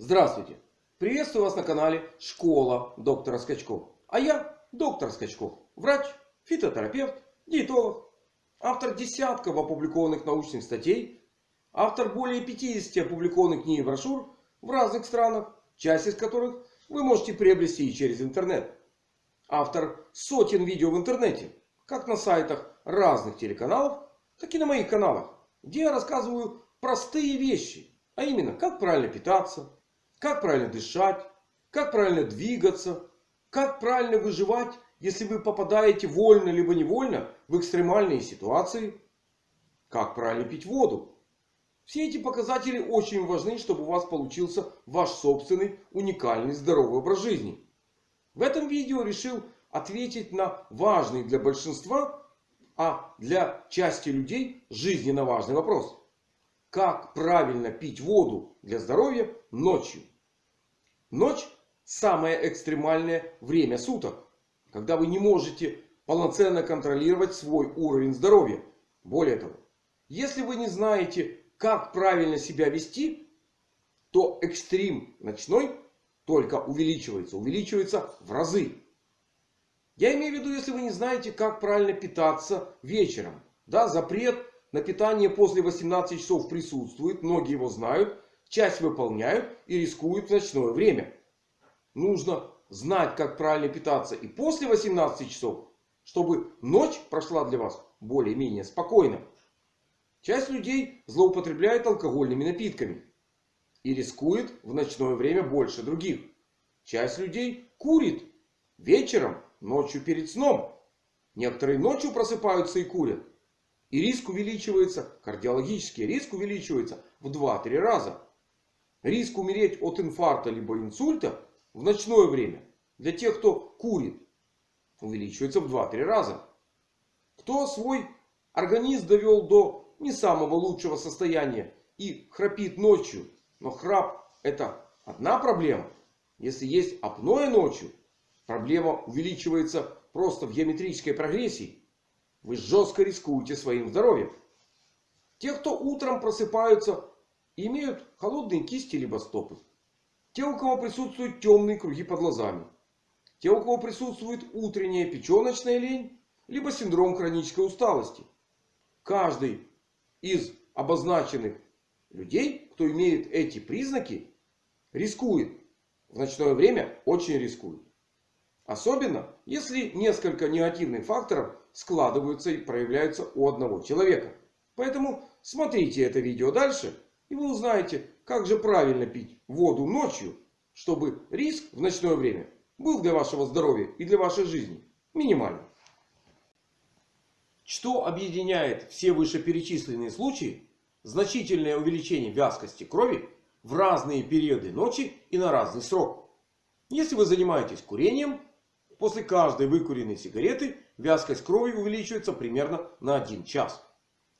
Здравствуйте! Приветствую вас на канале Школа доктора Скачков. А я доктор Скачков. Врач, фитотерапевт, диетолог. Автор десятков опубликованных научных статей. Автор более 50 опубликованных книг и брошюр в разных странах. Часть из которых вы можете приобрести и через интернет. Автор сотен видео в интернете. Как на сайтах разных телеканалов, так и на моих каналах. Где я рассказываю простые вещи. А именно, как правильно питаться, как правильно дышать, как правильно двигаться, как правильно выживать, если вы попадаете вольно либо невольно в экстремальные ситуации, как правильно пить воду. Все эти показатели очень важны, чтобы у вас получился ваш собственный уникальный здоровый образ жизни. В этом видео решил ответить на важный для большинства, а для части людей жизненно важный вопрос. Как правильно пить воду для здоровья ночью? Ночь самое экстремальное время суток. Когда вы не можете полноценно контролировать свой уровень здоровья. Более того, если вы не знаете, как правильно себя вести, то экстрим ночной только увеличивается. Увеличивается в разы. Я имею в виду, если вы не знаете, как правильно питаться вечером. Да, запрет на питание после 18 часов присутствует. Многие его знают. Часть выполняют и рискуют в ночное время. Нужно знать, как правильно питаться и после 18 часов. Чтобы ночь прошла для вас более-менее спокойно. Часть людей злоупотребляет алкогольными напитками. И рискует в ночное время больше других. Часть людей курит вечером, ночью перед сном. Некоторые ночью просыпаются и курят. И риск увеличивается, кардиологический риск увеличивается в 2-3 раза. Риск умереть от инфаркта либо инсульта в ночное время для тех, кто курит, увеличивается в 2-3 раза. Кто свой организм довел до не самого лучшего состояния и храпит ночью. Но храп это одна проблема. Если есть апноэ ночью, проблема увеличивается просто в геометрической прогрессии. Вы жестко рискуете своим здоровьем. Те, кто утром просыпаются, имеют холодные кисти либо стопы. Те, у кого присутствуют темные круги под глазами. Те, у кого присутствует утренняя печеночная лень, либо синдром хронической усталости. Каждый из обозначенных людей, кто имеет эти признаки, рискует. В ночное время очень рискует. Особенно, если несколько негативных факторов складываются и проявляются у одного человека. Поэтому смотрите это видео дальше. И вы узнаете, как же правильно пить воду ночью. Чтобы риск в ночное время был для вашего здоровья и для вашей жизни минимальным. Что объединяет все вышеперечисленные случаи? Значительное увеличение вязкости крови в разные периоды ночи и на разный срок. Если вы занимаетесь курением, после каждой выкуренной сигареты вязкость крови увеличивается примерно на 1 час.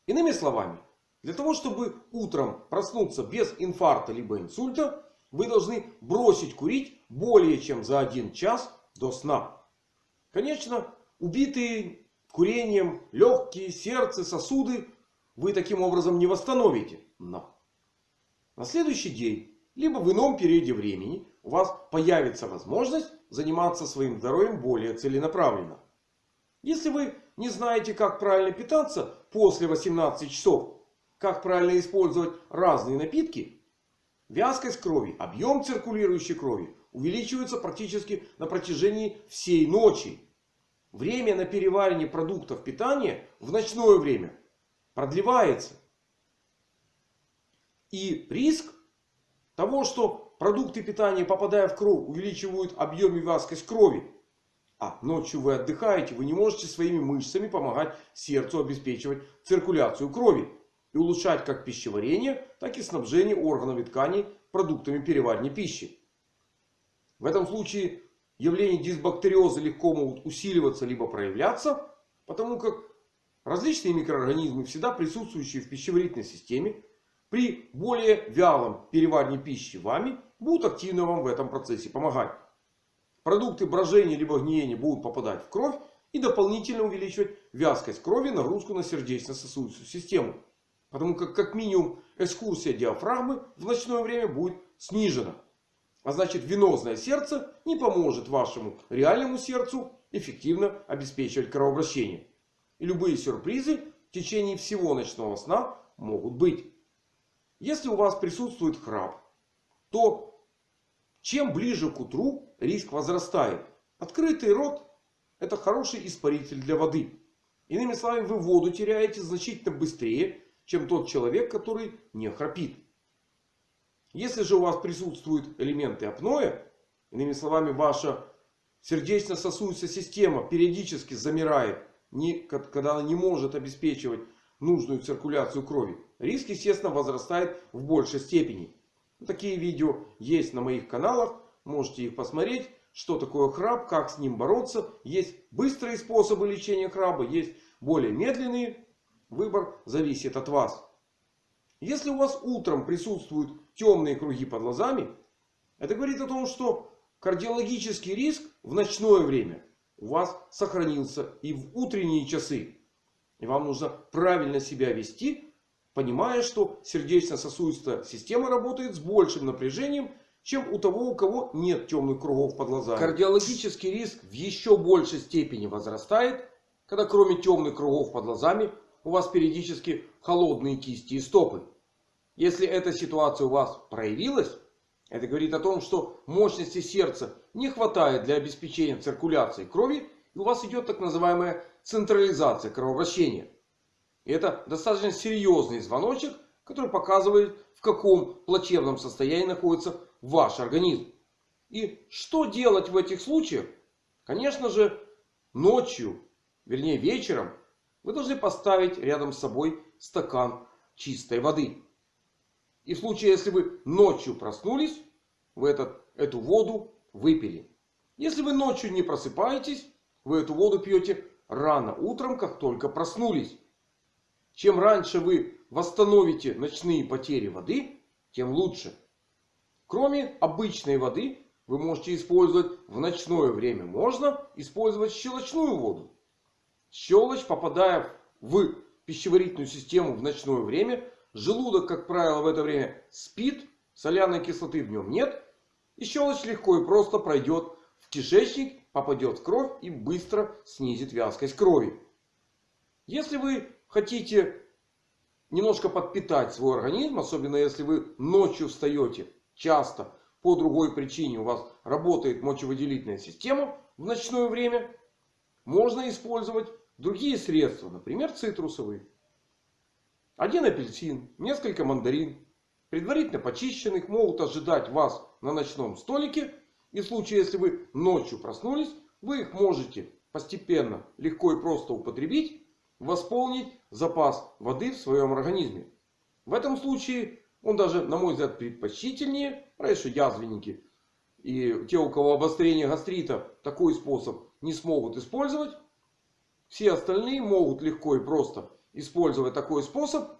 Иными словами, для того, чтобы утром проснуться без инфаркта либо инсульта, вы должны бросить курить более чем за 1 час до сна. Конечно, убитые курением легкие, сердце, сосуды вы таким образом не восстановите. Но на следующий день, либо в ином периоде времени, у вас появится возможность заниматься своим здоровьем более целенаправленно. Если вы не знаете, как правильно питаться после 18 часов, как правильно использовать разные напитки, вязкость крови, объем циркулирующей крови увеличивается практически на протяжении всей ночи. Время на переваривание продуктов питания в ночное время продлевается. И риск того, что продукты питания, попадая в кровь, увеличивают объем и вязкость крови. А ночью вы отдыхаете, вы не можете своими мышцами помогать сердцу обеспечивать циркуляцию крови. И улучшать как пищеварение, так и снабжение органов и тканей продуктами переваривания пищи. В этом случае явления дисбактериоза легко могут усиливаться либо проявляться. Потому как различные микроорганизмы, всегда присутствующие в пищеварительной системе, при более вялом переваривании пищи вами будут активно вам в этом процессе помогать. Продукты брожения либо гниения будут попадать в кровь и дополнительно увеличивать вязкость крови, нагрузку на сердечно-сосудистую систему. Потому как как минимум экскурсия диафрагмы в ночное время будет снижена. А значит венозное сердце не поможет вашему реальному сердцу эффективно обеспечивать кровообращение. И любые сюрпризы в течение всего ночного сна могут быть. Если у вас присутствует храп, то чем ближе к утру риск возрастает. Открытый рот это хороший испаритель для воды. Иными словами, вы воду теряете значительно быстрее, чем тот человек, который не храпит. Если же у вас присутствуют элементы апноэ, иными словами, ваша сердечно-сосудистая система периодически замирает, когда она не может обеспечивать нужную циркуляцию крови, риск, естественно, возрастает в большей степени. Такие видео есть на моих каналах. Можете их посмотреть. Что такое храп, как с ним бороться. Есть быстрые способы лечения храба, есть более медленные. Выбор зависит от вас. Если у вас утром присутствуют темные круги под глазами, это говорит о том, что кардиологический риск в ночное время у вас сохранился и в утренние часы. И вам нужно правильно себя вести, понимая, что сердечно-сосудистая система работает с большим напряжением, чем у того, у кого нет темных кругов под глазами. Кардиологический риск в еще большей степени возрастает, когда кроме темных кругов под глазами у вас периодически холодные кисти и стопы. Если эта ситуация у вас проявилась, это говорит о том, что мощности сердца не хватает для обеспечения циркуляции крови. И у вас идет так называемая централизация кровообращения. Это достаточно серьезный звоночек, который показывает, в каком плачевном состоянии находится ваш организм. И что делать в этих случаях? Конечно же, ночью, вернее вечером, вы должны поставить рядом с собой стакан чистой воды. И в случае, если вы ночью проснулись, вы этот, эту воду выпили. Если вы ночью не просыпаетесь, вы эту воду пьете рано утром, как только проснулись. Чем раньше вы восстановите ночные потери воды, тем лучше. Кроме обычной воды, вы можете использовать в ночное время. Можно использовать щелочную воду. Щелочь, попадая в пищеварительную систему в ночное время, Желудок, как правило, в это время спит. Соляной кислоты в нем нет. И щелочь легко и просто пройдет в кишечник, попадет в кровь и быстро снизит вязкость крови. Если вы хотите немножко подпитать свой организм, особенно если вы ночью встаете часто по другой причине, у вас работает мочевыделительная система в ночное время, можно использовать другие средства, например цитрусовые. Один апельсин, несколько мандарин, предварительно почищенных, могут ожидать вас на ночном столике. И в случае, если вы ночью проснулись, вы их можете постепенно, легко и просто употребить. Восполнить запас воды в своем организме. В этом случае он даже, на мой взгляд, предпочтительнее. Раньше язвенники и те, у кого обострение гастрита, такой способ не смогут использовать. Все остальные могут легко и просто использовать такой способ.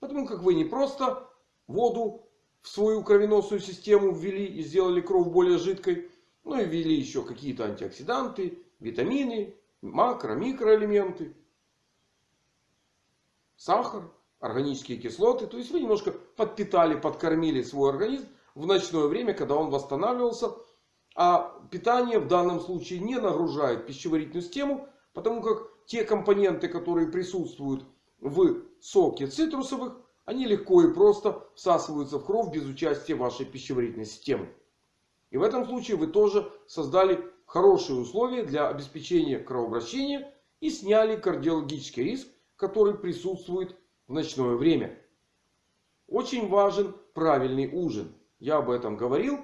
Потому как вы не просто воду в свою кровеносную систему ввели и сделали кровь более жидкой. Но и ввели еще какие-то антиоксиданты, витамины, макро, микроэлементы. Сахар, органические кислоты. То есть вы немножко подпитали, подкормили свой организм в ночное время, когда он восстанавливался. А питание в данном случае не нагружает пищеварительную систему. Потому как те компоненты, которые присутствуют в соке цитрусовых, они легко и просто всасываются в кровь без участия вашей пищеварительной системы. И в этом случае вы тоже создали хорошие условия для обеспечения кровообращения и сняли кардиологический риск, который присутствует в ночное время. Очень важен правильный ужин. Я об этом говорил.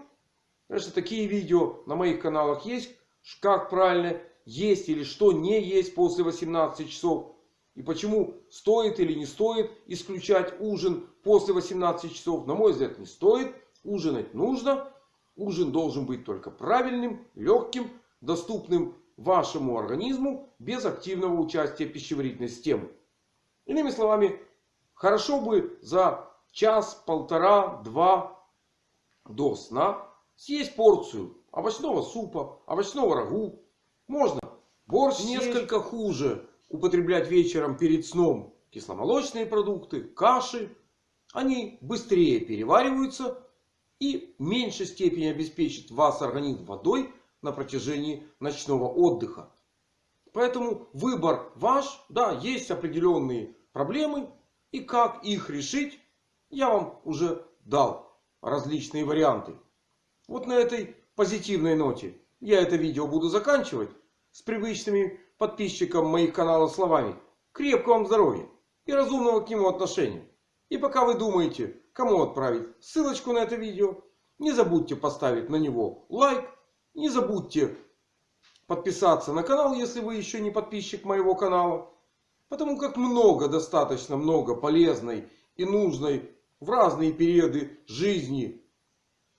Конечно, такие видео на моих каналах есть. Как правильно есть или что не есть после 18 часов. И почему стоит или не стоит исключать ужин после 18 часов. На мой взгляд не стоит. Ужинать нужно. Ужин должен быть только правильным, легким, доступным вашему организму без активного участия пищеварительной системы. Иными словами, хорошо бы за час, полтора, два до сна съесть порцию овощного супа, овощного рагу, можно борщ несколько хуже употреблять вечером перед сном кисломолочные продукты, каши. Они быстрее перевариваются и в меньшей степени обеспечит вас организм водой на протяжении ночного отдыха. Поэтому выбор ваш. Да, есть определенные проблемы. И как их решить, я вам уже дал различные варианты. Вот на этой позитивной ноте я это видео буду заканчивать. С привычными подписчикам моих каналов словами. Крепкого вам здоровья и разумного к нему отношения. И пока вы думаете, кому отправить ссылочку на это видео, не забудьте поставить на него лайк. Не забудьте подписаться на канал, если вы еще не подписчик моего канала. Потому как много, достаточно много полезной и нужной в разные периоды жизни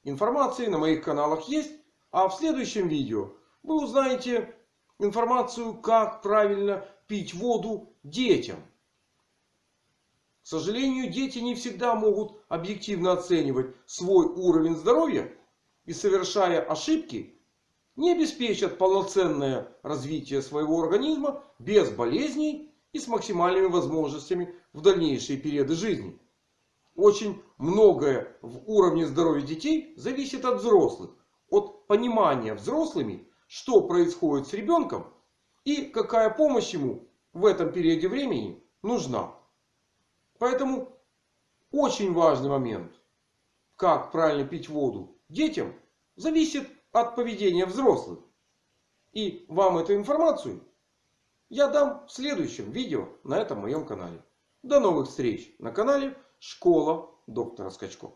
информации на моих каналах есть. А в следующем видео вы узнаете информацию, как правильно пить воду детям. К сожалению, дети не всегда могут объективно оценивать свой уровень здоровья. И совершая ошибки, не обеспечат полноценное развитие своего организма без болезней и с максимальными возможностями в дальнейшие периоды жизни. Очень многое в уровне здоровья детей зависит от взрослых. От понимания взрослыми, что происходит с ребенком и какая помощь ему в этом периоде времени нужна. Поэтому очень важный момент, как правильно пить воду детям, зависит от поведения взрослых. И вам эту информацию я дам в следующем видео на этом моем канале. До новых встреч на канале Школа доктора Скачко.